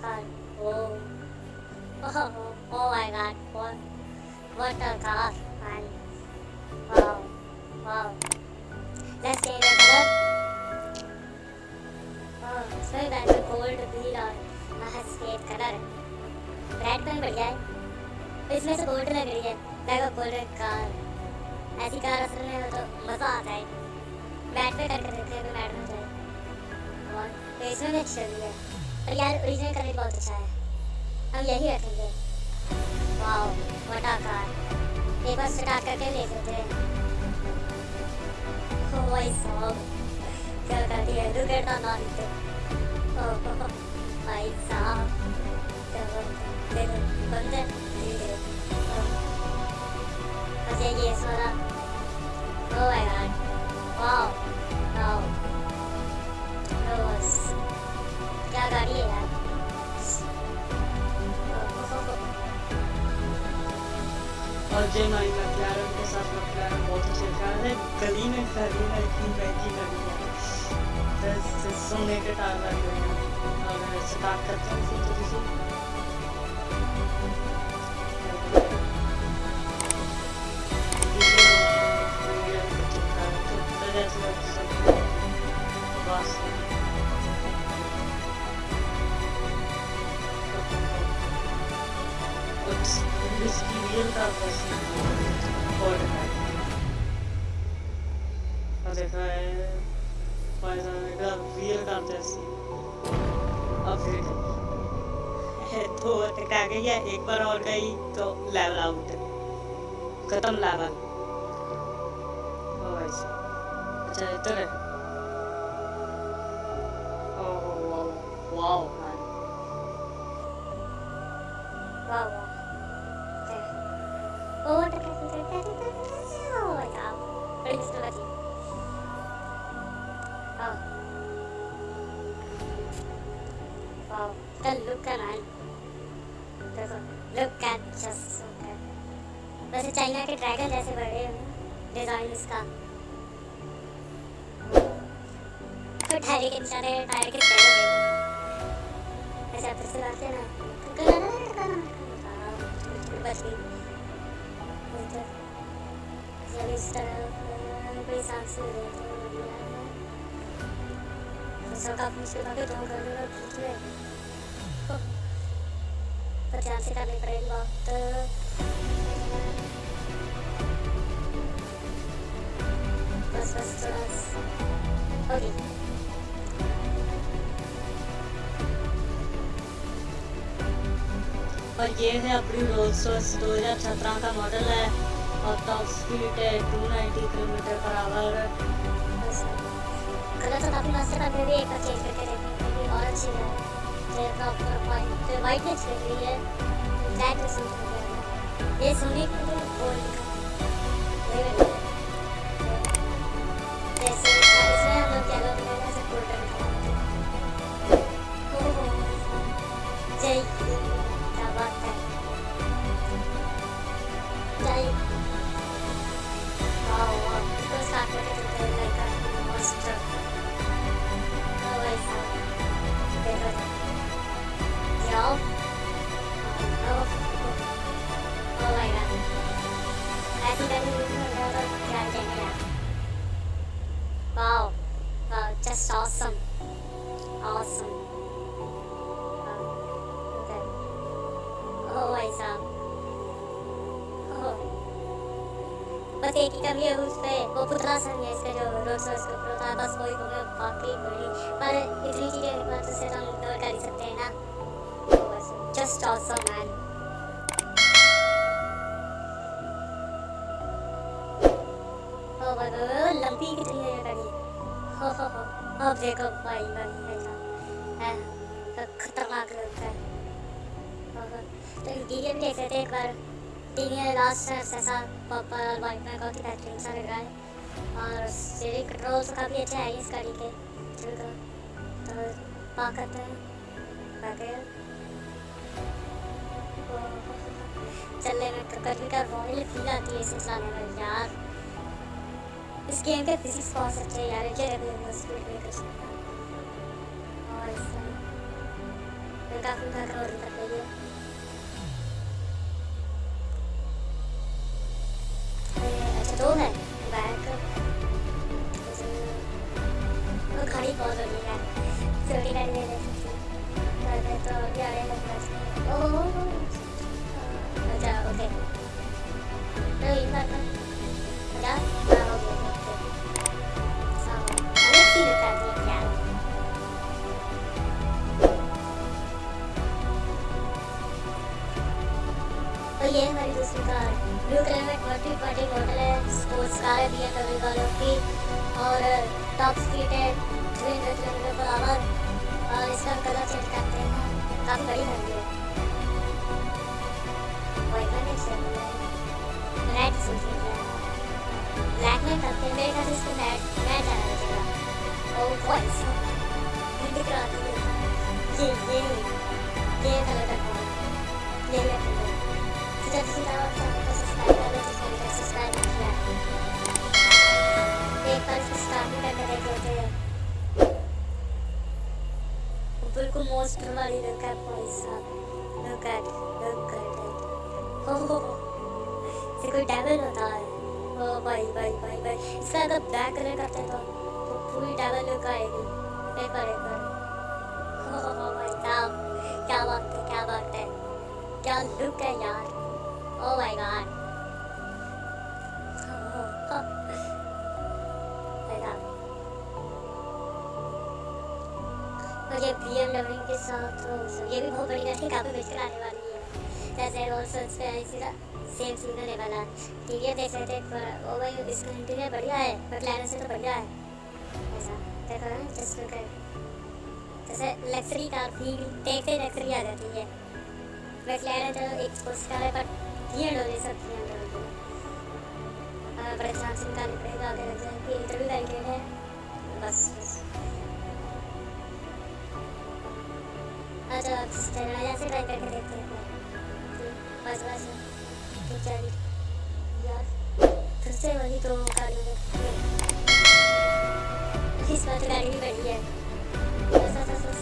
car. Oh. Oh, oh my god. What, what a car, man. Wow. Wow. Let's change the color. Oh, इसमें बैठ में gold wheel और सफ़ेद colour है red pen बढ़िया है इसमें से गोल्ड लग रही है देखो गोल्डन कार ऐसी कार असल में हो तो मज़ा आता है बैट पे करके देखते हैं बैट में जाए और तो इसमें भी अच्छी लग है पर यार ओरिजिनल कलर बहुत अच्छा है। हम यही रखेंगे। वाओ वटा कार एक बार स्टार्ट करके देख लेते हैं। ओ भाई साहब। क्या कर दिया लुक एट द नाइट ओ भाई साहब बंदे बस ये सोना ओ माय गॉड जय माई के साथ मैक्लारन बहुत अच्छे कार है। गली में खड़ी है, इतनी महँगी गली है। सोने के हैं। और स्टार्ट करते हैं फिर थोड़ी सी। इसकी रियल का और देखा है पाकिस्तान का रियल का अब फिर तो टकरा गई है एक बार और गई तो लेवल आउट खत्म लेवल अच्छा इधर है oh wow the look man देखो, look at just so good वैसे चाइना के ड्रैगन जैसे बड़े डिज़ाइन इसका तो टायर के निशाने टायर के हो। गए ऐसे आप फिर से लाते हैं ना टका टका टका बच गई जब इस तरह, कोई सांस ले तो तो सब काफ़ी मुश्किल काफ़ी तो कर लो खींच ले पर ध्यान से करनी पड़ेगी बात बस बस थोड़ा ओके और ये है अपनी रोल्स रॉयस दो हज़ार सत्रह का मॉडल है और टॉप स्पीड है two ninety kilometre per hour colour तो काफ़ी मस्त है फिर भी एक बार चेंज करके और अच्छी है जो प्रॉपर वाइट जो वाइट में अच्छी रही है ब्लैक में सूट कर ये सोने के लिए gold wow just awesome awesome ओ भाई साहब ओह बस एक ही कमी है उस पे वो पुतला सा नहीं है इसका जो रोड सोर्स का पुतला था बस वही हो गया बाकी बड़ी पर इतनी चीज़ें एक बार से हम कवर कर ही सकते हैं ना जस्ट ऑसम मैन ओ भाई भाई लंबी कितनी देखो भाई ऐसा है तो खतरनाक लगता है हो, हो। तो इंटीरियर भी देख लेते हैं एक बार इंटीरियर लास्ट ऐसा पर्पल और वाइट में काफ़ी बेहतरीन सा लग रहा है और स्टीयरिंग कंट्रोल तो काफ़ी अच्छे हैं इस गाड़ी के चलो तो पार्क करते हैं बाकी चलने में कभी का रॉयल फील आती है इसे चलाने में यार इस गेम के फिजिक्स बहुत अच्छे हैं यार ये अभी स्पीड और इसमें और काफ़ी थक और थक गई है अच्छा दो है बैक वो खड़ी बहुत हो गई है छोटी गाड़ी ले ले सकती है तो अभी आगे लगना ओह अच्छा ओके तो एक बार स्पोर्ट्स कार है एम वालों की और टॉप स्पीड है three hundred kilometre per hour और इसका कलर चेंज करते हैं। काफ़ी बड़ी गाड़ी है। वाइट रेड सोच रही है। ब्लैक में करते हैं। मेरे ख्याल से इसको रेड रेड जाना बचेगा ओ वॉइस दिख रहा था। ये ये ये कलर का ये ले कलर जब से जाओ चैनल सब्सक्राइब किया ओ तो तो क्या बात है क्या बात है क्या लुक है यार Oh my god. मुझे BMW के साथ ये भी बहुत बड़ी गाड़ी काफ़ी बेचकर आने वाली है। जैसे रोल्स रॉयस पे सेम सीन होने वाला ठीक है, देख सकते हैं ओ भाई इसका इंटीरियर बढ़िया है मैक्लैरन से तो बढ़िया है। ऐसा, देखो जस्ट जैसे लग्जरी कार फील देखते लग्जरी आ जाती है। मैक्लैरन तो एक स्पोर्ट्स कार है बट ये डोले सब थी अंदर बड़े चांस निकालने पड़ेगा जाए इंटरव्यू बैरिकेड है बस। आ जाओ सिस्टर आ जाओ से ट्राई करके देखते हैं बस बस ठीक है यार फिर से वही तो गाड़ी में इस बार तो गाड़ी भी बढ़ी है बस बस बस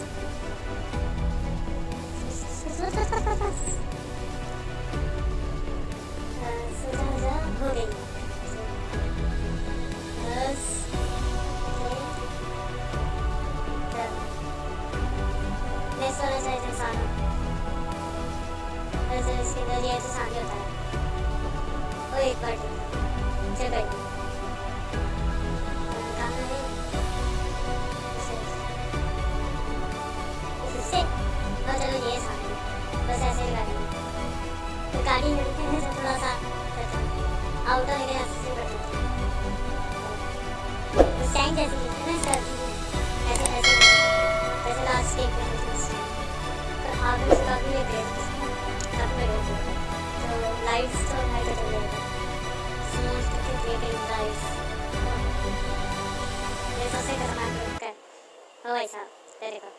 से सीधा ये ऐसे सामने होता है और एक बार चल भाई चलो ये सामने बस ऐसे ही गाड़ी तो गाड़ी मिलते हैं तो थोड़ा सा आउट ऑफ़ एरिया से बढ़ते हैं उस टाइम जैसे मिलते हैं सर ऐसे ऐसे ऐसे लास्ट स्टेप पर तो आप लोग काफ़ी देर साथ में रोज होता है तो लाइट्स तो हर जगह रहता है सूर्य की क्रिएटिंग लाइट्स ये सबसे खतरनाक है ओ भाई साहब देखो